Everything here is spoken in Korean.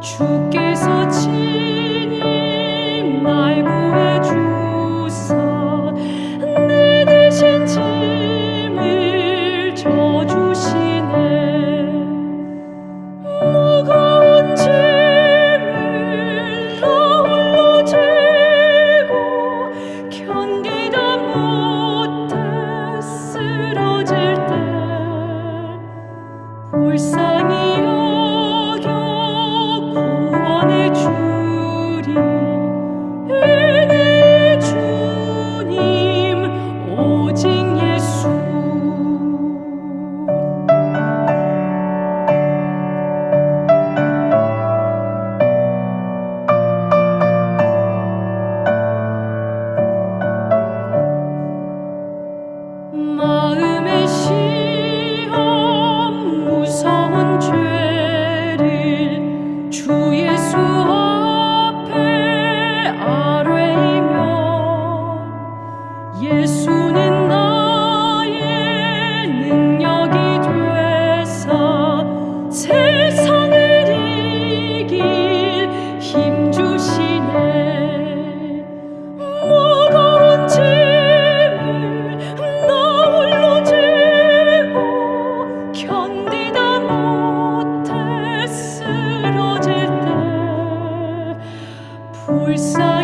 주께서 지 Jesús. every side.